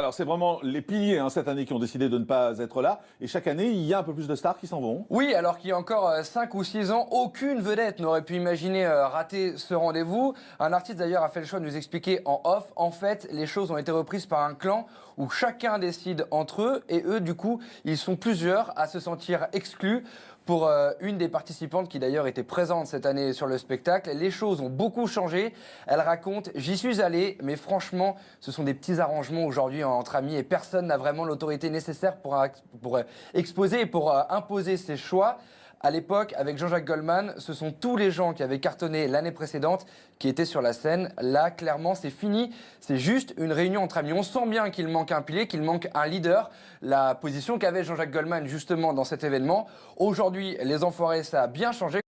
Alors c'est vraiment les piliers hein, cette année qui ont décidé de ne pas être là. Et chaque année, il y a un peu plus de stars qui s'en vont. Oui, alors qu'il y a encore 5 ou 6 ans, aucune vedette n'aurait pu imaginer euh, rater ce rendez-vous. Un artiste d'ailleurs a fait le choix de nous expliquer en off. En fait, les choses ont été reprises par un clan où chacun décide entre eux et eux, du coup, ils sont plusieurs à se sentir exclus. Pour euh, une des participantes qui d'ailleurs était présente cette année sur le spectacle, les choses ont beaucoup changé. Elle raconte J'y suis allée, mais franchement, ce sont des petits arrangements aujourd'hui entre amis et personne n'a vraiment l'autorité nécessaire pour, pour euh, exposer et pour euh, imposer ses choix. À l'époque, avec Jean-Jacques Goldman, ce sont tous les gens qui avaient cartonné l'année précédente qui étaient sur la scène. Là, clairement, c'est fini. C'est juste une réunion entre amis. On sent bien qu'il manque un pilier, qu'il manque un leader. La position qu'avait Jean-Jacques Goldman justement dans cet événement. Aujourd'hui, les enfoirés, ça a bien changé.